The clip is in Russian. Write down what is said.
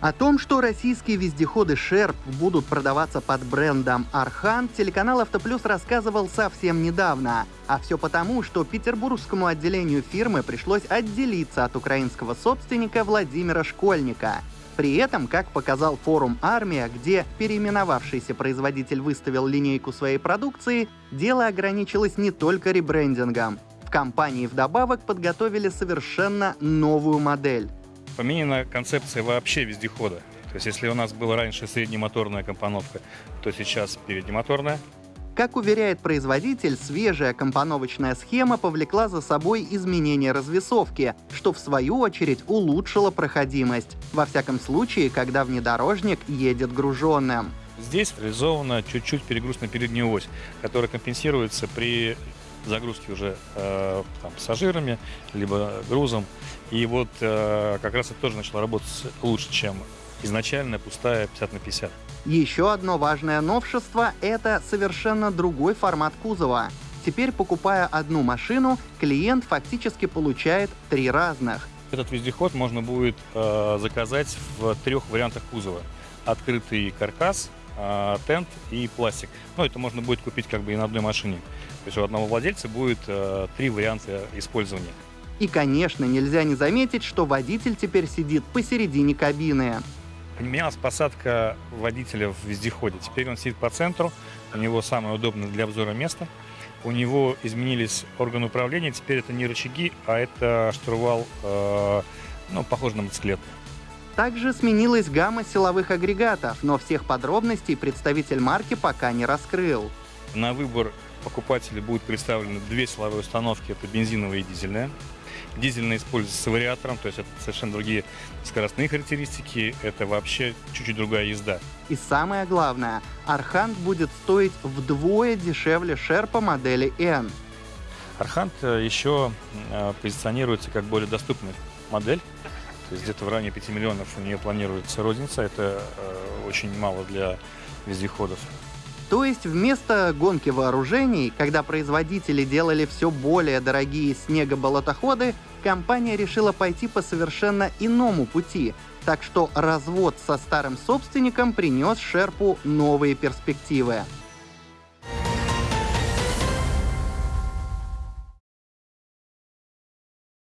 О том, что российские вездеходы Sherp будут продаваться под брендом Архан, телеканал Автоплюс рассказывал совсем недавно. А все потому, что петербургскому отделению фирмы пришлось отделиться от украинского собственника Владимира Школьника. При этом, как показал форум «Армия», где переименовавшийся производитель выставил линейку своей продукции, дело ограничилось не только ребрендингом. В компании вдобавок подготовили совершенно новую модель. Поменена концепция вообще вездехода. То есть если у нас была раньше среднемоторная компоновка, то сейчас переднемоторная. Как уверяет производитель, свежая компоновочная схема повлекла за собой изменение развесовки, что в свою очередь улучшило проходимость. Во всяком случае, когда внедорожник едет груженным. Здесь реализована чуть-чуть перегруз на переднюю ось, которая компенсируется при загрузки уже э, там, пассажирами, либо грузом. И вот э, как раз это тоже начало работать лучше, чем изначально пустая 50 на 50. Еще одно важное новшество — это совершенно другой формат кузова. Теперь, покупая одну машину, клиент фактически получает три разных. Этот вездеход можно будет э, заказать в трех вариантах кузова. Открытый каркас, тент и пластик. Но это можно будет купить как бы и на одной машине. То есть у одного владельца будет э, три варианта использования. И, конечно, нельзя не заметить, что водитель теперь сидит посередине кабины. Поменялась посадка водителя в вездеходе. Теперь он сидит по центру, у него самое удобное для обзора место. У него изменились органы управления, теперь это не рычаги, а это штурвал, э, ну, похож на мотоциклет. Также сменилась гамма силовых агрегатов, но всех подробностей представитель марки пока не раскрыл. На выбор покупателя будут представлены две силовые установки, это бензиновая и дизельная. Дизельная используется с вариатором, то есть это совершенно другие скоростные характеристики, это вообще чуть-чуть другая езда. И самое главное, Архант будет стоить вдвое дешевле Шерпа модели N. Архант э, еще э, позиционируется как более доступная модель. То есть где-то в районе 5 миллионов у нее планируется розница. Это э, очень мало для вездеходов. То есть вместо гонки вооружений, когда производители делали все более дорогие снегоболотоходы, компания решила пойти по совершенно иному пути. Так что развод со старым собственником принес Шерпу новые перспективы.